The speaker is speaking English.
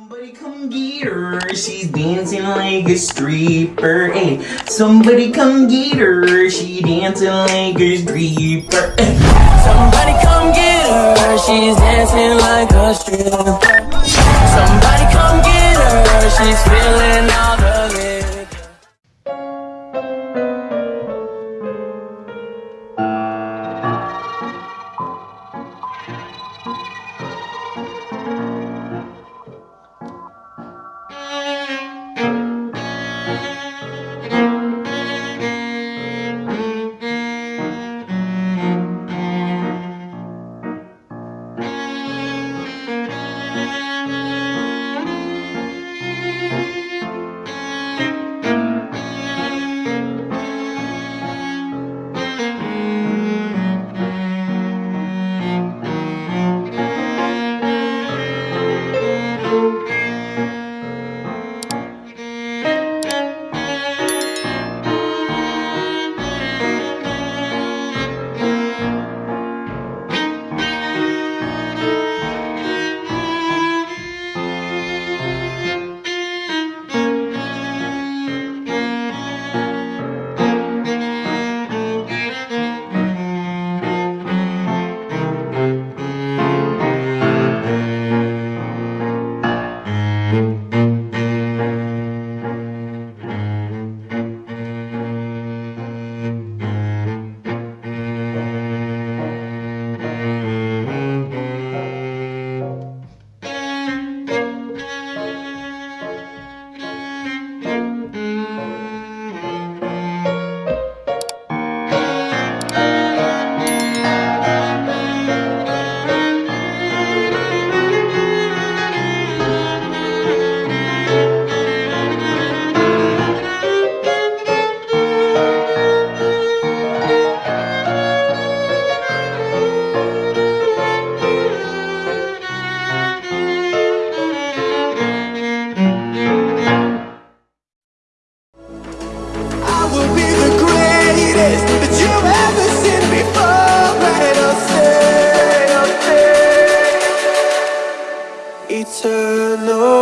Somebody come get her, she's dancing like a stripper. Hey, somebody come get her, she dancing like a stripper. Hey. Somebody come get her, she's dancing like a stripper. Somebody come get her, she's feeling I Eternal.